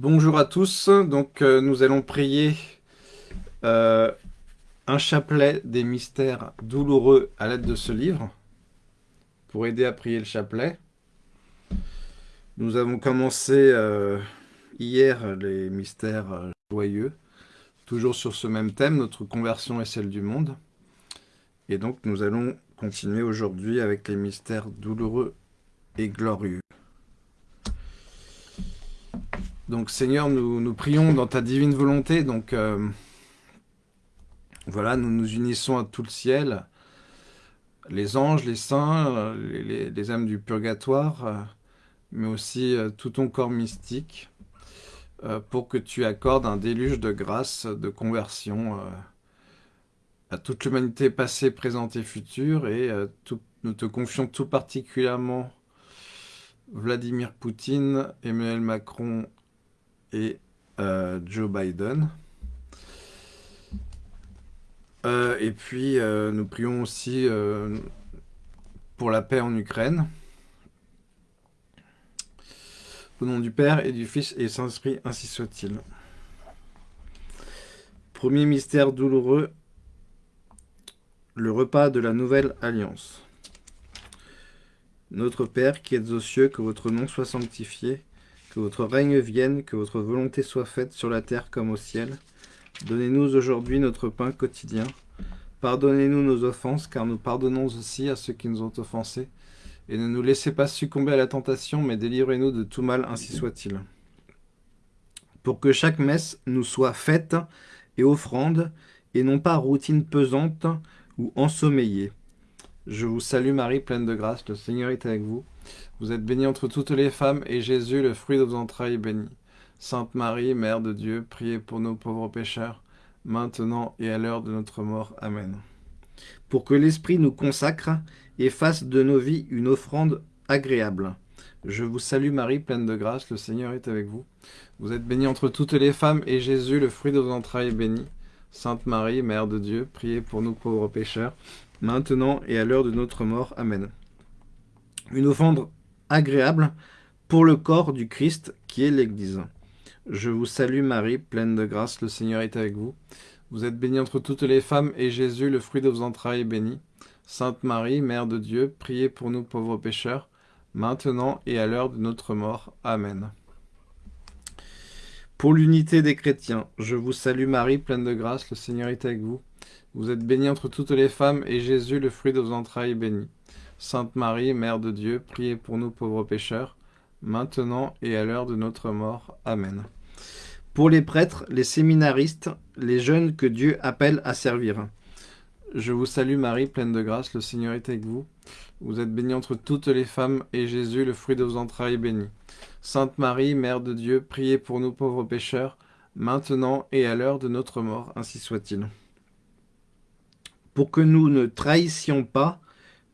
Bonjour à tous, donc euh, nous allons prier euh, un chapelet des mystères douloureux à l'aide de ce livre, pour aider à prier le chapelet. Nous avons commencé euh, hier les mystères joyeux, toujours sur ce même thème, notre conversion est celle du monde. Et donc nous allons continuer aujourd'hui avec les mystères douloureux et glorieux. Donc Seigneur, nous, nous prions dans ta divine volonté. Donc euh, voilà, nous nous unissons à tout le ciel, les anges, les saints, les, âmes du purgatoire, euh, mais aussi euh, tout ton corps mystique, pour que tu accordes un déluge de grâce, de conversion à toute l'humanité passée, présente et future. Et nous te confions tout particulièrement Vladimir Poutine, Emmanuel Macron et euh, Joe Biden. Euh, et puis, euh, nous prions aussi pour la paix en Ukraine. Au nom du Père et du Fils et du Saint-Esprit, ainsi soit-il. Premier mystère douloureux, le repas de la nouvelle alliance. Notre Père qui êtes aux cieux, que votre nom soit sanctifié, que votre règne vienne, que votre volonté soit faite sur la terre comme au ciel. Donnez-nous aujourd'hui notre pain quotidien. Pardonnez-nous nos offenses, car nous pardonnons aussi à ceux qui nous ont offensés. Et ne nous laissez pas succomber à la tentation, mais délivrez-nous de tout mal, ainsi soit-il. Pour que chaque messe nous soit faite et offrande, et non pas routine pesante ou ensommeillée. Je vous salue Marie, pleine de grâce, le Seigneur est avec vous. Vous êtes bénie entre toutes les femmes, et Jésus, le fruit de vos entrailles, est béni. Sainte Marie, Mère de Dieu, priez pour nos pauvres pécheurs, maintenant et à l'heure de notre mort. Amen. Pour que l'Esprit nous consacre et fasse de nos vies une offrande agréable. Je vous salue Marie, pleine de grâce, le Seigneur est avec vous. Vous êtes bénie entre toutes les femmes, et Jésus, le fruit de vos entrailles, est béni. Sainte Marie, Mère de Dieu, priez pour nous pauvres pécheurs, maintenant et à l'heure de notre mort. Amen une offrande agréable pour le corps du Christ qui est l'Église. Je vous salue Marie, pleine de grâce, le Seigneur est avec vous. Vous êtes bénie entre toutes les femmes, et Jésus, le fruit de vos entrailles, est béni. Sainte Marie, Mère de Dieu, priez pour nous pauvres pécheurs, maintenant et à l'heure de notre mort. Amen. Pour l'unité des chrétiens, je vous salue Marie, pleine de grâce, le Seigneur est avec vous. Vous êtes bénie entre toutes les femmes, et Jésus, le fruit de vos entrailles, est béni. Sainte Marie, Mère de Dieu, priez pour nous pauvres pécheurs, maintenant et à l'heure de notre mort. Amen. Pour les prêtres, les séminaristes, les jeunes que Dieu appelle à servir. Je vous salue Marie, pleine de grâce, le Seigneur est avec vous. Vous êtes bénie entre toutes les femmes, et Jésus, le fruit de vos entrailles, est béni. Sainte Marie, Mère de Dieu, priez pour nous pauvres pécheurs, maintenant et à l'heure de notre mort, ainsi soit-il. Pour que nous ne trahissions pas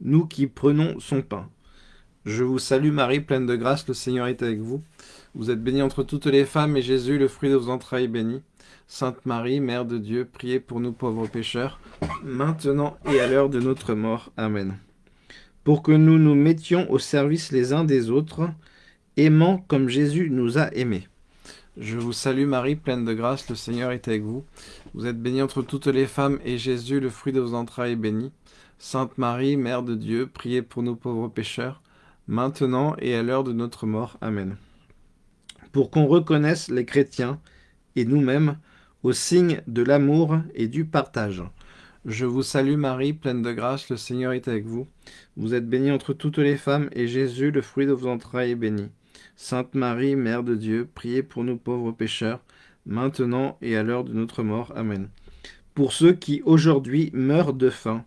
nous qui prenons son pain. Je vous salue Marie, pleine de grâce, le Seigneur est avec vous. Vous êtes bénie entre toutes les femmes, et Jésus, le fruit de vos entrailles, est béni. Sainte Marie, Mère de Dieu, priez pour nous pauvres pécheurs, maintenant et à l'heure de notre mort. Amen. Pour que nous nous mettions au service les uns des autres, aimant comme Jésus nous a aimés. Je vous salue Marie, pleine de grâce, le Seigneur est avec vous. Vous êtes bénie entre toutes les femmes, et Jésus, le fruit de vos entrailles, est béni. Sainte Marie, Mère de Dieu, priez pour nous pauvres pécheurs, maintenant et à l'heure de notre mort. Amen. Pour qu'on reconnaisse les chrétiens et nous-mêmes au signe de l'amour et du partage. Je vous salue Marie, pleine de grâce, le Seigneur est avec vous. Vous êtes bénie entre toutes les femmes, et Jésus, le fruit de vos entrailles, est béni. Sainte Marie, Mère de Dieu, priez pour nous pauvres pécheurs, maintenant et à l'heure de notre mort. Amen. Pour ceux qui aujourd'hui meurent de faim,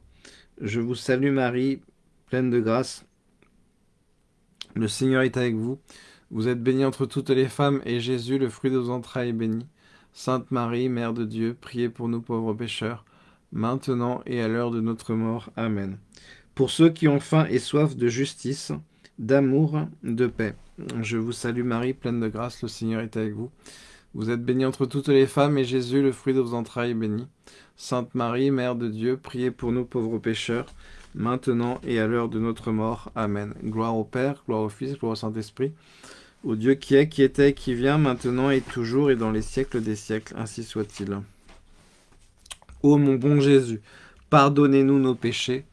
je vous salue Marie, pleine de grâce. Le Seigneur est avec vous. Vous êtes bénie entre toutes les femmes, et Jésus, le fruit de vos entrailles, est béni. Sainte Marie, Mère de Dieu, priez pour nous pauvres pécheurs, maintenant et à l'heure de notre mort. Amen. Pour ceux qui ont faim et soif de justice, d'amour, de paix. Je vous salue Marie, pleine de grâce, le Seigneur est avec vous. Vous êtes bénie entre toutes les femmes, et Jésus, le fruit de vos entrailles, est béni. Sainte Marie, Mère de Dieu, priez pour nous pauvres pécheurs, maintenant et à l'heure de notre mort. Amen. Gloire au Père, gloire au Fils, gloire au Saint-Esprit, au Dieu qui est, qui était, qui vient, maintenant et toujours et dans les siècles des siècles, ainsi soit-il. Ô mon bon Jésus, pardonnez-nous nos péchés,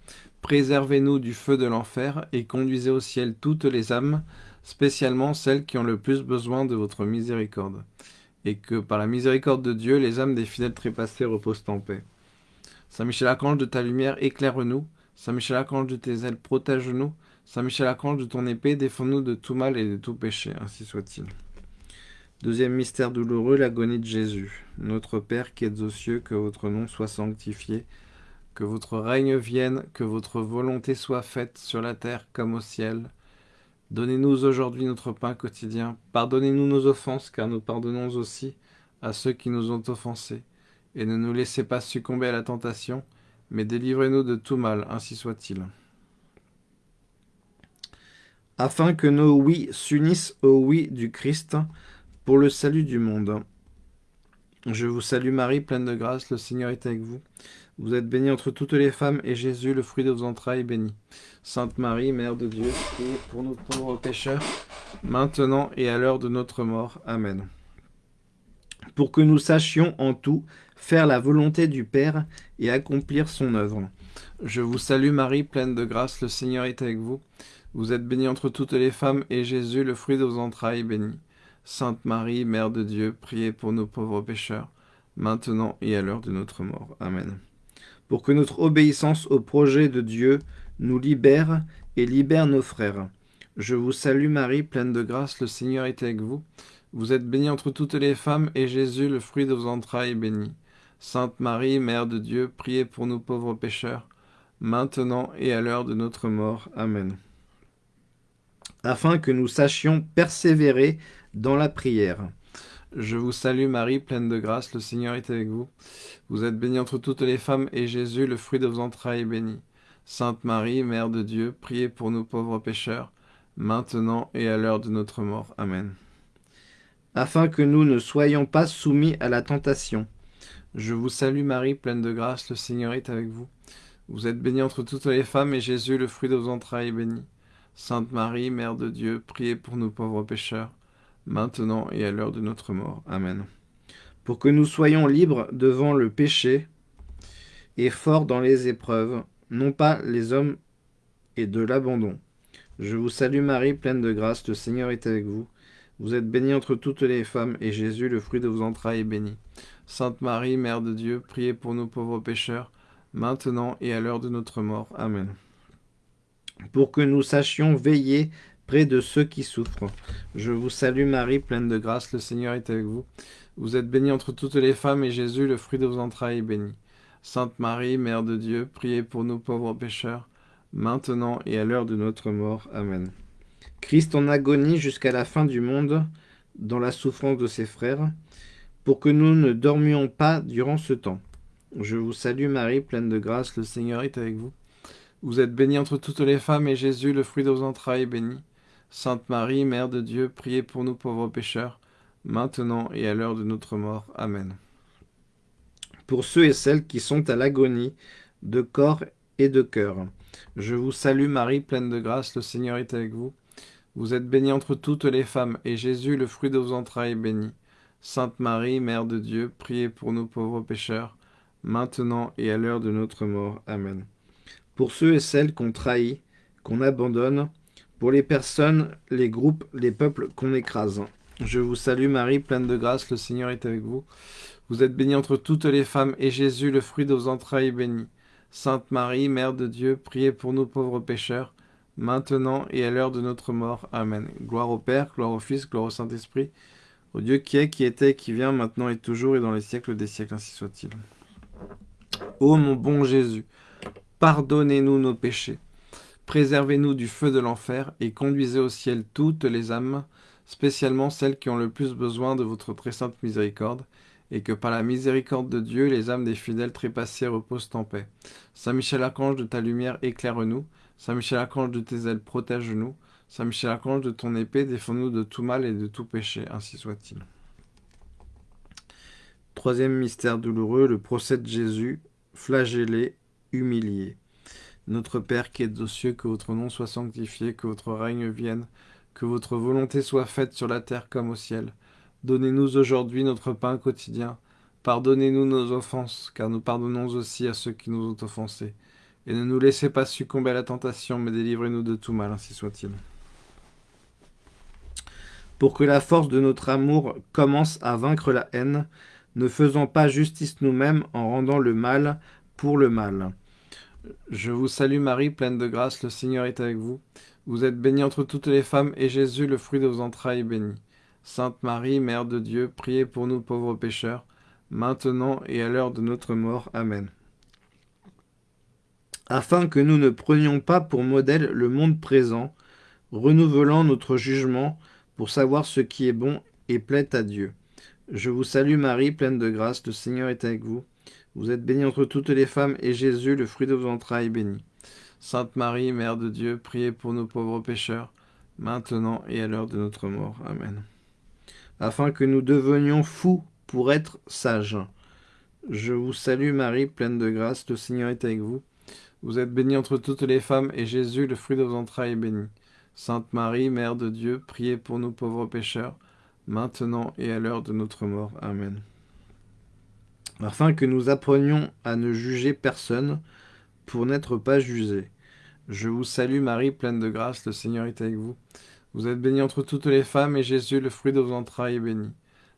préservez-nous du feu de l'enfer et conduisez au ciel toutes les âmes, spécialement celles qui ont le plus besoin de votre miséricorde. Et que par la miséricorde de Dieu, les âmes des fidèles trépassés reposent en paix. Saint Michel Archange de ta lumière, éclaire-nous. Saint Michel Archange de tes ailes, protège-nous. Saint Michel Archange de ton épée, défends-nous de tout mal et de tout péché, ainsi soit-il. Deuxième mystère douloureux, l'agonie de Jésus. Notre Père qui êtes aux cieux, que votre nom soit sanctifié, que votre règne vienne, que votre volonté soit faite sur la terre comme au ciel. Donnez-nous aujourd'hui notre pain quotidien. Pardonnez-nous nos offenses, car nous pardonnons aussi à ceux qui nous ont offensés. Et ne nous laissez pas succomber à la tentation, mais délivrez-nous de tout mal, ainsi soit-il afin que nos oui s'unissent au oui du Christ pour le salut du monde. Je vous salue Marie, pleine de grâce, le Seigneur est avec vous. Vous êtes bénie entre toutes les femmes, et Jésus, le fruit de vos entrailles, est béni. Sainte Marie, Mère de Dieu, priez pour nous pauvres pécheurs, maintenant et à l'heure de notre mort. Amen. Pour que nous sachions en tout faire la volonté du Père et accomplir son œuvre. Je vous salue Marie, pleine de grâce, le Seigneur est avec vous. Vous êtes bénie entre toutes les femmes, et Jésus, le fruit de vos entrailles, est béni. Sainte Marie, Mère de Dieu, priez pour nos pauvres pécheurs, maintenant et à l'heure de notre mort. Amen. Pour que notre obéissance au projet de Dieu nous libère et libère nos frères. Je vous salue Marie, pleine de grâce, le Seigneur est avec vous. Vous êtes bénie entre toutes les femmes, et Jésus, le fruit de vos entrailles, est béni. Sainte Marie, Mère de Dieu, priez pour nous pauvres pécheurs, maintenant et à l'heure de notre mort. Amen afin que nous sachions persévérer dans la prière. Je vous salue Marie, pleine de grâce, le Seigneur est avec vous. Vous êtes bénie entre toutes les femmes, et Jésus, le fruit de vos entrailles, est béni. Sainte Marie, Mère de Dieu, priez pour nous pauvres pécheurs, maintenant et à l'heure de notre mort. Amen. Afin que nous ne soyons pas soumis à la tentation. Je vous salue Marie, pleine de grâce, le Seigneur est avec vous. Vous êtes bénie entre toutes les femmes, et Jésus, le fruit de vos entrailles, est béni. Sainte Marie, Mère de Dieu, priez pour nous pauvres pécheurs, maintenant et à l'heure de notre mort. Amen. Pour que nous soyons libres devant le péché et forts dans les épreuves, non pas les hommes et de l'abandon. Je vous salue Marie, pleine de grâce, le Seigneur est avec vous. Vous êtes bénie entre toutes les femmes, et Jésus, le fruit de vos entrailles, est béni. Sainte Marie, Mère de Dieu, priez pour nous pauvres pécheurs, maintenant et à l'heure de notre mort. Amen pour que nous sachions veiller près de ceux qui souffrent. Je vous salue Marie, pleine de grâce, le Seigneur est avec vous. Vous êtes bénie entre toutes les femmes, et Jésus, le fruit de vos entrailles, est béni. Sainte Marie, Mère de Dieu, priez pour nous pauvres pécheurs, maintenant et à l'heure de notre mort. Amen. Christ en agonie jusqu'à la fin du monde, dans la souffrance de ses frères, pour que nous ne dormions pas durant ce temps. Je vous salue Marie, pleine de grâce, le Seigneur est avec vous. Vous êtes bénie entre toutes les femmes, et Jésus, le fruit de vos entrailles, est béni. Sainte Marie, Mère de Dieu, priez pour nous pauvres pécheurs, maintenant et à l'heure de notre mort. Amen. Pour ceux et celles qui sont à l'agonie, de corps et de cœur, je vous salue Marie, pleine de grâce, le Seigneur est avec vous. Vous êtes bénie entre toutes les femmes, et Jésus, le fruit de vos entrailles, est béni. Sainte Marie, Mère de Dieu, priez pour nous pauvres pécheurs, maintenant et à l'heure de notre mort. Amen pour ceux et celles qu'on trahit, qu'on abandonne, pour les personnes, les groupes, les peuples qu'on écrase. Je vous salue Marie, pleine de grâce, le Seigneur est avec vous. Vous êtes bénie entre toutes les femmes, et Jésus, le fruit de vos entrailles, est béni. Sainte Marie, Mère de Dieu, priez pour nous pauvres pécheurs, maintenant et à l'heure de notre mort. Amen. Gloire au Père, gloire au Fils, gloire au Saint-Esprit, au Dieu qui est, qui était, qui vient, maintenant et toujours, et dans les siècles des siècles, ainsi soit-il. Ô mon bon Jésus, Pardonnez-nous nos péchés. Préservez-nous du feu de l'enfer et conduisez au ciel toutes les âmes, spécialement celles qui ont le plus besoin de votre très sainte miséricorde, et que par la miséricorde de Dieu, les âmes des fidèles trépassés reposent en paix. Saint Michel Archange de ta lumière, éclaire-nous. Saint Michel Archange de tes ailes, protège-nous. Saint Michel Archange de ton épée, défends-nous de tout mal et de tout péché, ainsi soit-il. Troisième mystère douloureux, le procès de Jésus, flagellé humilié. Notre Père qui êtes aux cieux, que votre nom soit sanctifié, que votre règne vienne, que votre volonté soit faite sur la terre comme au ciel. Donnez-nous aujourd'hui notre pain quotidien. Pardonnez-nous nos offenses, car nous pardonnons aussi à ceux qui nous ont offensés. Et ne nous laissez pas succomber à la tentation, mais délivrez-nous de tout mal, ainsi soit-il. Pour que la force de notre amour commence à vaincre la haine, ne faisons pas justice nous-mêmes en rendant le mal pour le mal. Je vous salue Marie, pleine de grâce, le Seigneur est avec vous. Vous êtes bénie entre toutes les femmes, et Jésus, le fruit de vos entrailles, est béni. Sainte Marie, Mère de Dieu, priez pour nous pauvres pécheurs, maintenant et à l'heure de notre mort. Amen. Afin que nous ne prenions pas pour modèle le monde présent, renouvelant notre jugement pour savoir ce qui est bon et plaît à Dieu. Je vous salue Marie, pleine de grâce, le Seigneur est avec vous. Vous êtes bénie entre toutes les femmes, et Jésus, le fruit de vos entrailles, est béni. Sainte Marie, Mère de Dieu, priez pour nous pauvres pécheurs, maintenant et à l'heure de notre mort. Amen. Afin que nous devenions fous pour être sages. Je vous salue Marie, pleine de grâce, le Seigneur est avec vous. Vous êtes bénie entre toutes les femmes, et Jésus, le fruit de vos entrailles, est béni. Sainte Marie, Mère de Dieu, priez pour nous pauvres pécheurs, maintenant et à l'heure de notre mort. Amen afin que nous apprenions à ne juger personne pour n'être pas jugés. Je vous salue Marie, pleine de grâce, le Seigneur est avec vous. Vous êtes bénie entre toutes les femmes, et Jésus, le fruit de vos entrailles, est béni.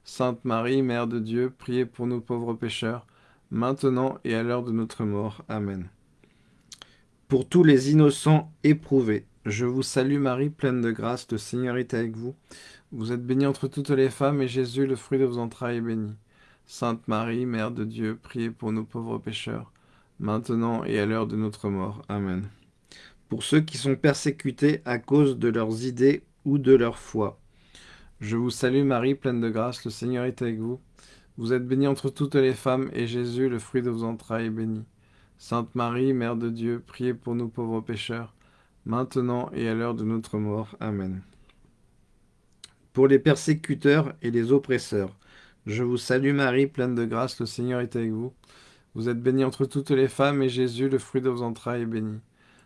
Sainte Marie, Mère de Dieu, priez pour nous pauvres pécheurs, maintenant et à l'heure de notre mort. Amen. Pour tous les innocents éprouvés, je vous salue Marie, pleine de grâce, le Seigneur est avec vous. Vous êtes bénie entre toutes les femmes, et Jésus, le fruit de vos entrailles, est béni. Sainte Marie, Mère de Dieu, priez pour nos pauvres pécheurs, maintenant et à l'heure de notre mort. Amen. Pour ceux qui sont persécutés à cause de leurs idées ou de leur foi. Je vous salue Marie, pleine de grâce, le Seigneur est avec vous. Vous êtes bénie entre toutes les femmes, et Jésus, le fruit de vos entrailles, est béni. Sainte Marie, Mère de Dieu, priez pour nous pauvres pécheurs, maintenant et à l'heure de notre mort. Amen. Pour les persécuteurs et les oppresseurs, je vous salue Marie, pleine de grâce, le Seigneur est avec vous. Vous êtes bénie entre toutes les femmes, et Jésus, le fruit de vos entrailles, est béni.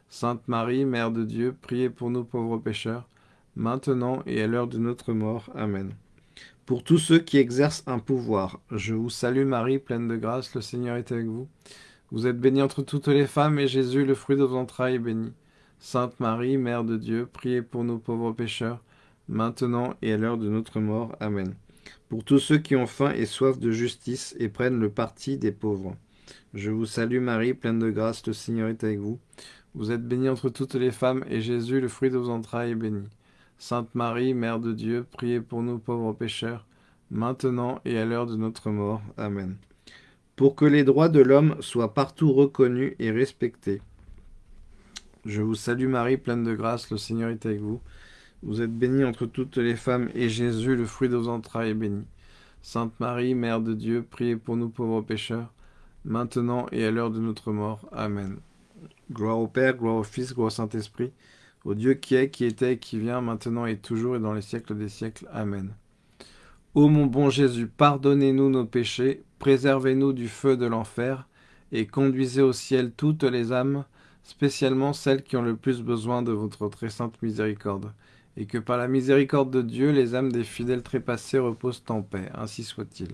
Sainte Marie, Mère de Dieu, priez pour nous pauvres pécheurs, maintenant et à l'heure de notre mort. Amen. Pour tous ceux qui exercent un pouvoir, je vous salue Marie, pleine de grâce, le Seigneur est avec vous. Vous êtes bénie entre toutes les femmes, et Jésus, le fruit de vos entrailles, est béni. Sainte Marie, Mère de Dieu, priez pour nous pauvres pécheurs, maintenant et à l'heure de notre mort. Amen pour tous ceux qui ont faim et soif de justice et prennent le parti des pauvres. Je vous salue Marie, pleine de grâce, le Seigneur est avec vous. Vous êtes bénie entre toutes les femmes, et Jésus, le fruit de vos entrailles, est béni. Sainte Marie, Mère de Dieu, priez pour nous pauvres pécheurs, maintenant et à l'heure de notre mort. Amen. Pour que les droits de l'homme soient partout reconnus et respectés. Je vous salue Marie, pleine de grâce, le Seigneur est avec vous. Vous êtes bénie entre toutes les femmes, et Jésus, le fruit de vos entrailles, est béni. Sainte Marie, Mère de Dieu, priez pour nous pauvres pécheurs, maintenant et à l'heure de notre mort. Amen. Gloire au Père, gloire au Fils, gloire au Saint-Esprit, au Dieu qui est, qui était qui vient, maintenant et toujours et dans les siècles des siècles. Amen. Ô mon bon Jésus, pardonnez-nous nos péchés, préservez-nous du feu de l'enfer, et conduisez au ciel toutes les âmes, spécialement celles qui ont le plus besoin de votre très sainte miséricorde et que par la miséricorde de Dieu, les âmes des fidèles trépassés reposent en paix. Ainsi soit-il.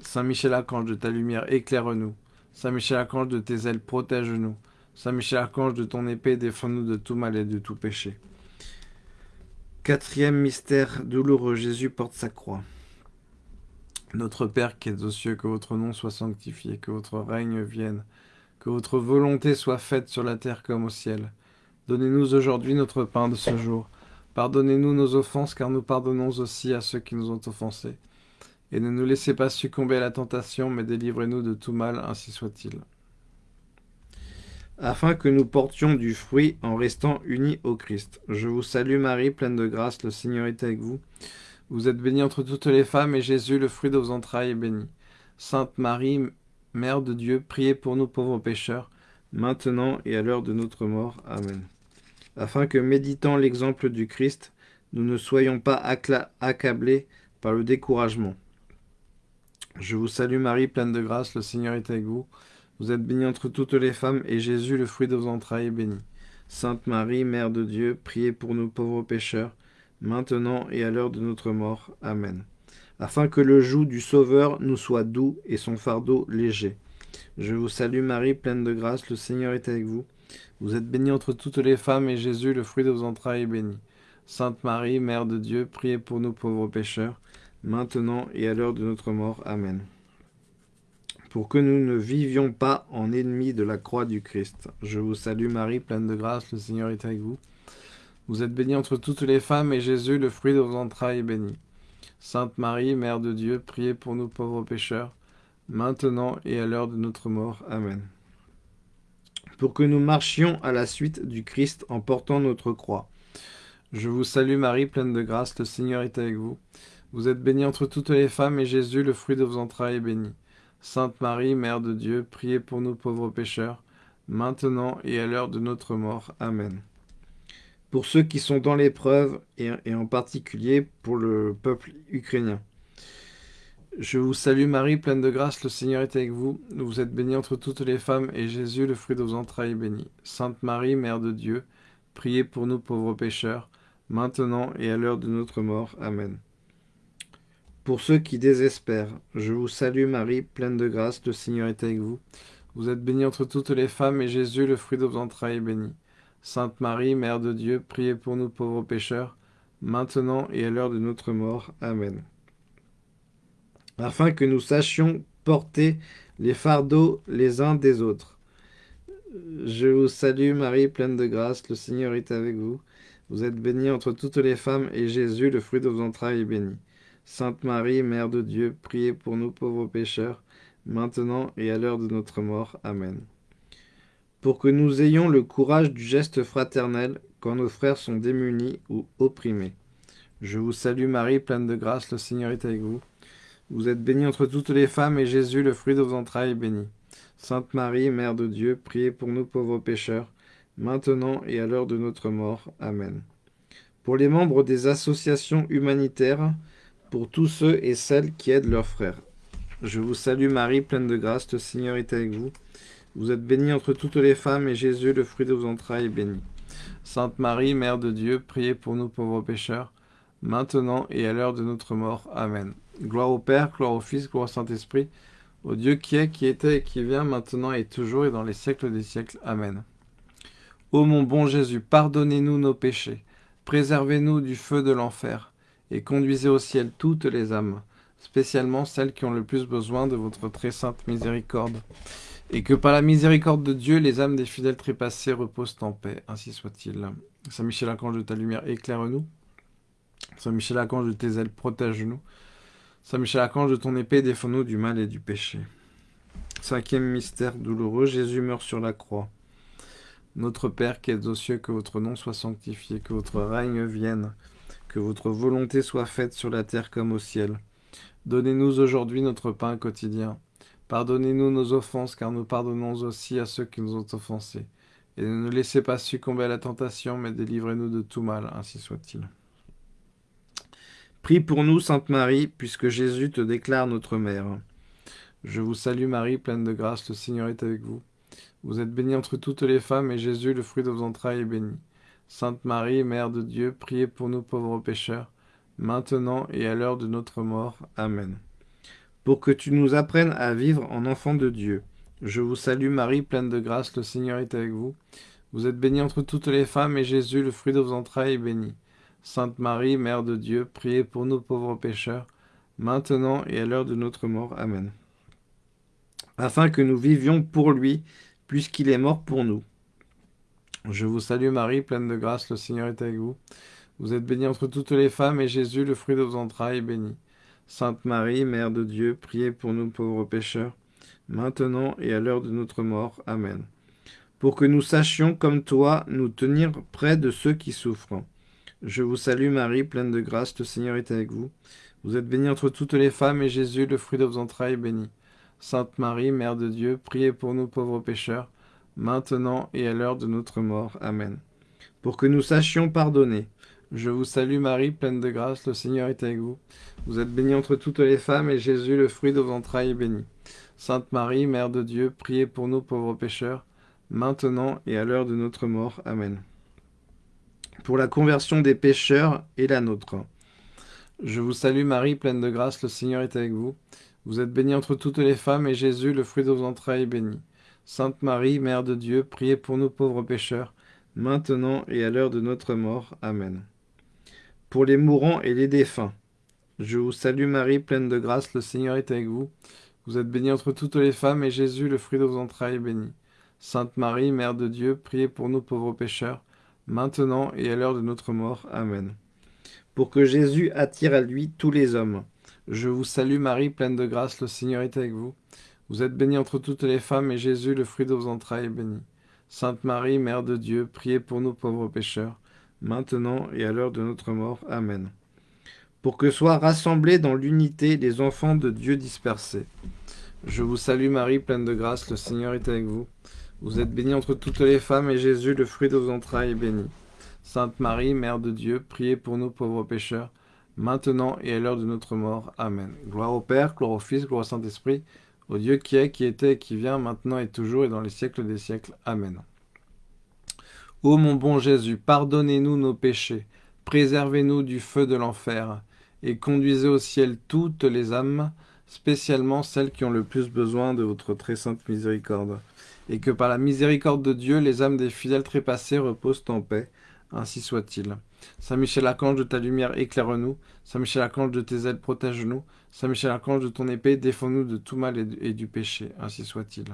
Saint Michel Archange, de ta lumière, éclaire-nous. Saint Michel Archange, de tes ailes, protège-nous. Saint Michel Archange, de ton épée, défends-nous de tout mal et de tout péché. Quatrième mystère douloureux, Jésus porte sa croix. Notre Père qui es aux cieux, que votre nom soit sanctifié, que votre règne vienne, que votre volonté soit faite sur la terre comme au ciel. Donnez-nous aujourd'hui notre pain de ce jour. Pardonnez-nous nos offenses, car nous pardonnons aussi à ceux qui nous ont offensés. Et ne nous laissez pas succomber à la tentation, mais délivrez-nous de tout mal, ainsi soit-il. Afin que nous portions du fruit en restant unis au Christ. Je vous salue Marie, pleine de grâce, le Seigneur est avec vous. Vous êtes bénie entre toutes les femmes, et Jésus, le fruit de vos entrailles, est béni. Sainte Marie, Mère de Dieu, priez pour nous pauvres pécheurs, maintenant et à l'heure de notre mort. Amen afin que, méditant l'exemple du Christ, nous ne soyons pas accablés par le découragement. Je vous salue Marie, pleine de grâce, le Seigneur est avec vous. Vous êtes bénie entre toutes les femmes, et Jésus, le fruit de vos entrailles, est béni. Sainte Marie, Mère de Dieu, priez pour nous pauvres pécheurs, maintenant et à l'heure de notre mort. Amen. Afin que le joug du Sauveur nous soit doux et son fardeau léger. Je vous salue Marie, pleine de grâce, le Seigneur est avec vous. Vous êtes bénie entre toutes les femmes, et Jésus, le fruit de vos entrailles, est béni. Sainte Marie, Mère de Dieu, priez pour nous pauvres pécheurs, maintenant et à l'heure de notre mort. Amen. Pour que nous ne vivions pas en ennemis de la croix du Christ. Je vous salue Marie, pleine de grâce, le Seigneur est avec vous. Vous êtes bénie entre toutes les femmes, et Jésus, le fruit de vos entrailles, est béni. Sainte Marie, Mère de Dieu, priez pour nous pauvres pécheurs, maintenant et à l'heure de notre mort. Amen. Pour que nous marchions à la suite du Christ en portant notre croix. Je vous salue Marie, pleine de grâce, le Seigneur est avec vous. Vous êtes bénie entre toutes les femmes, et Jésus, le fruit de vos entrailles, est béni. Sainte Marie, Mère de Dieu, priez pour nous pauvres pécheurs, maintenant et à l'heure de notre mort. Amen. Pour ceux qui sont dans l'épreuve, et, en particulier pour le peuple ukrainien. Je vous salue Marie, pleine de grâce, le Seigneur est avec vous. Vous êtes bénie entre toutes les femmes, et Jésus, le fruit de vos entrailles, est béni. Sainte Marie, Mère de Dieu, priez pour nous pauvres pécheurs, maintenant et à l'heure de notre mort. Amen. Pour ceux qui désespèrent, je vous salue Marie, pleine de grâce, le Seigneur est avec vous. Vous êtes bénie entre toutes les femmes, et Jésus, le fruit de vos entrailles, est béni. Sainte Marie, Mère de Dieu, priez pour nous pauvres pécheurs, maintenant et à l'heure de notre mort. Amen afin que nous sachions porter les fardeaux les uns des autres. Je vous salue Marie, pleine de grâce, le Seigneur est avec vous. Vous êtes bénie entre toutes les femmes, et Jésus, le fruit de vos entrailles, est béni. Sainte Marie, Mère de Dieu, priez pour nous pauvres pécheurs, maintenant et à l'heure de notre mort. Amen. Pour que nous ayons le courage du geste fraternel quand nos frères sont démunis ou opprimés. Je vous salue Marie, pleine de grâce, le Seigneur est avec vous. Vous êtes bénie entre toutes les femmes, et Jésus, le fruit de vos entrailles, est béni. Sainte Marie, Mère de Dieu, priez pour nous pauvres pécheurs, maintenant et à l'heure de notre mort. Amen. Pour les membres des associations humanitaires, pour tous ceux et celles qui aident leurs frères. Je vous salue Marie, pleine de grâce, le Seigneur est avec vous. Vous êtes bénie entre toutes les femmes, et Jésus, le fruit de vos entrailles, est béni. Sainte Marie, Mère de Dieu, priez pour nous pauvres pécheurs, maintenant et à l'heure de notre mort. Amen. Gloire au Père, gloire au Fils, gloire au Saint-Esprit, au Dieu qui est, qui était et qui vient, maintenant et toujours et dans les siècles des siècles. Amen. Ô mon bon Jésus, pardonnez-nous nos péchés, préservez-nous du feu de l'enfer, et conduisez au ciel toutes les âmes, spécialement celles qui ont le plus besoin de votre très sainte miséricorde. Et que par la miséricorde de Dieu, les âmes des fidèles trépassés reposent en paix. Ainsi soit-il. Saint Michel Archange de ta lumière, éclaire-nous. Saint Michel Archange de tes ailes, protège-nous. Saint Michel Archange, de ton épée, défends-nous du mal et du péché. Cinquième mystère douloureux, Jésus meurt sur la croix. Notre Père qui es aux cieux, que votre nom soit sanctifié, que votre règne vienne, que votre volonté soit faite sur la terre comme au ciel. Donnez-nous aujourd'hui notre pain quotidien. Pardonnez-nous nos offenses, car nous pardonnons aussi à ceux qui nous ont offensés. Et ne nous laissez pas succomber à la tentation, mais délivrez-nous de tout mal, ainsi soit-il. Prie pour nous, Sainte Marie, puisque Jésus te déclare notre mère. Je vous salue Marie, pleine de grâce, le Seigneur est avec vous. Vous êtes bénie entre toutes les femmes, et Jésus, le fruit de vos entrailles, est béni. Sainte Marie, Mère de Dieu, priez pour nous pauvres pécheurs, maintenant et à l'heure de notre mort. Amen. Pour que tu nous apprennes à vivre en enfants de Dieu. Je vous salue Marie, pleine de grâce, le Seigneur est avec vous. Vous êtes bénie entre toutes les femmes, et Jésus, le fruit de vos entrailles, est béni. Sainte Marie, Mère de Dieu, priez pour nous pauvres pécheurs, maintenant et à l'heure de notre mort. Amen. Afin que nous vivions pour lui, puisqu'il est mort pour nous. Je vous salue Marie, pleine de grâce, le Seigneur est avec vous. Vous êtes bénie entre toutes les femmes, et Jésus, le fruit de vos entrailles, est béni. Sainte Marie, Mère de Dieu, priez pour nous pauvres pécheurs, maintenant et à l'heure de notre mort. Amen. Pour que nous sachions, comme toi, nous tenir près de ceux qui souffrent je vous salue Marie, pleine de grâce, le Seigneur est avec vous. Vous êtes bénie entre toutes les femmes, et Jésus, le fruit de vos entrailles, est béni. Sainte Marie, Mère de Dieu, priez pour nous pauvres pécheurs, maintenant et à l'heure de notre mort. Amen. Pour que nous sachions pardonner. Je vous salue Marie, pleine de grâce, le Seigneur est avec vous. Vous êtes bénie entre toutes les femmes, et Jésus, le fruit de vos entrailles, est béni. Sainte Marie, Mère de Dieu, priez pour nous pauvres pécheurs, maintenant et à l'heure de notre mort. Amen. Pour la conversion des pécheurs et la nôtre. Je vous salue Marie, pleine de grâce, le Seigneur est avec vous. Vous êtes bénie entre toutes les femmes, et Jésus, le fruit de vos entrailles, est béni. Sainte Marie, Mère de Dieu, priez pour nous pauvres pécheurs, maintenant et à l'heure de notre mort. Amen. Pour les mourants et les défunts. Je vous salue Marie, pleine de grâce, le Seigneur est avec vous. Vous êtes bénie entre toutes les femmes, et Jésus, le fruit de vos entrailles, est béni. Sainte Marie, Mère de Dieu, priez pour nous pauvres pécheurs, maintenant et à l'heure de notre mort. Amen. Pour que Jésus attire à lui tous les hommes. Je vous salue Marie, pleine de grâce, le Seigneur est avec vous. Vous êtes bénie entre toutes les femmes, et Jésus, le fruit de vos entrailles, est béni. Sainte Marie, Mère de Dieu, priez pour nous pauvres pécheurs, maintenant et à l'heure de notre mort. Amen. Pour que soient rassemblés dans l'unité les enfants de Dieu dispersés. Je vous salue Marie, pleine de grâce, le Seigneur est avec vous. Vous êtes bénie entre toutes les femmes, et Jésus, le fruit de vos entrailles, est béni. Sainte Marie, Mère de Dieu, priez pour nous pauvres pécheurs, maintenant et à l'heure de notre mort. Amen. Gloire au Père, gloire au Fils, gloire au Saint-Esprit, au Dieu qui est, qui était qui vient, maintenant et toujours et dans les siècles des siècles. Amen. Ô mon bon Jésus, pardonnez-nous nos péchés, préservez-nous du feu de l'enfer, et conduisez au ciel toutes les âmes, spécialement celles qui ont le plus besoin de votre très sainte miséricorde et que par la miséricorde de Dieu, les âmes des fidèles trépassés reposent en paix. Ainsi soit-il. Saint Michel Archange, de ta lumière éclaire-nous. Saint Michel Archange, de tes ailes protège-nous. Saint Michel Archange, de ton épée défends-nous de tout mal et, du péché. Ainsi soit-il.